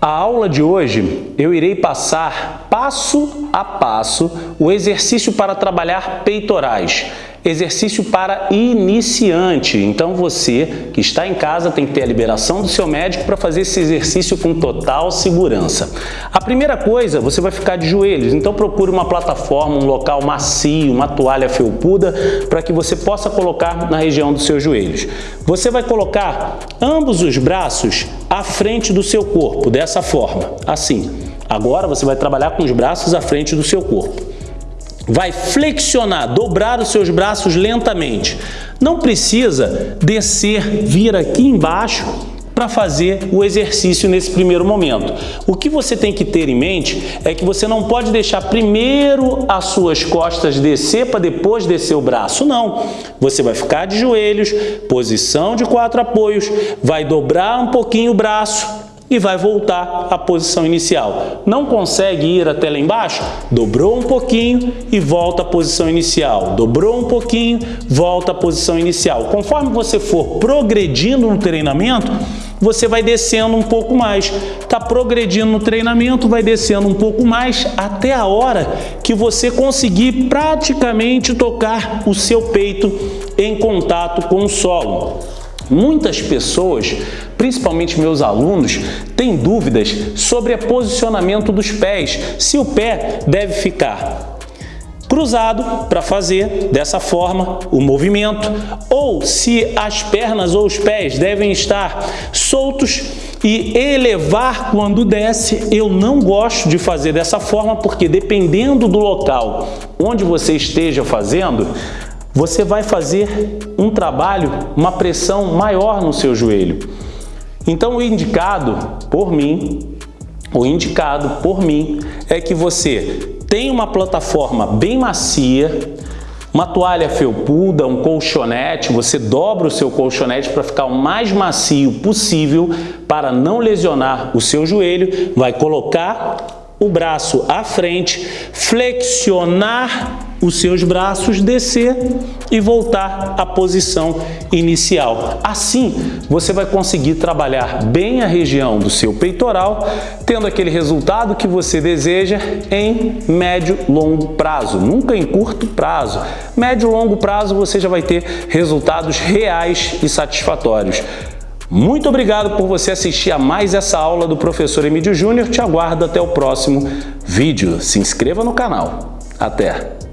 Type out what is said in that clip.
A aula de hoje eu irei passar passo a passo o exercício para trabalhar peitorais. Exercício para iniciante. Então você que está em casa tem que ter a liberação do seu médico para fazer esse exercício com total segurança. A primeira coisa, você vai ficar de joelhos. Então procure uma plataforma, um local macio, uma toalha felpuda para que você possa colocar na região dos seus joelhos. Você vai colocar ambos os braços à frente do seu corpo, dessa forma, assim. Agora você vai trabalhar com os braços à frente do seu corpo vai flexionar, dobrar os seus braços lentamente. Não precisa descer, vir aqui embaixo para fazer o exercício nesse primeiro momento. O que você tem que ter em mente é que você não pode deixar primeiro as suas costas descer para depois descer o braço, não. Você vai ficar de joelhos, posição de quatro apoios, vai dobrar um pouquinho o braço, e vai voltar à posição inicial. Não consegue ir até lá embaixo? Dobrou um pouquinho e volta à posição inicial. Dobrou um pouquinho, volta à posição inicial. Conforme você for progredindo no treinamento, você vai descendo um pouco mais. Está progredindo no treinamento, vai descendo um pouco mais até a hora que você conseguir praticamente tocar o seu peito em contato com o solo. Muitas pessoas, principalmente meus alunos, têm dúvidas sobre o posicionamento dos pés, se o pé deve ficar cruzado para fazer dessa forma o movimento ou se as pernas ou os pés devem estar soltos e elevar quando desce. Eu não gosto de fazer dessa forma porque dependendo do local onde você esteja fazendo, você vai fazer um trabalho, uma pressão maior no seu joelho. Então o indicado por mim, o indicado por mim é que você tenha uma plataforma bem macia, uma toalha felpuda, um colchonete, você dobra o seu colchonete para ficar o mais macio possível para não lesionar o seu joelho, vai colocar o braço à frente, flexionar os seus braços, descer e voltar à posição inicial. Assim, você vai conseguir trabalhar bem a região do seu peitoral, tendo aquele resultado que você deseja em médio longo prazo, nunca em curto prazo. Médio longo prazo você já vai ter resultados reais e satisfatórios. Muito obrigado por você assistir a mais essa aula do professor Emílio Júnior. Te aguardo até o próximo vídeo. Se inscreva no canal. Até!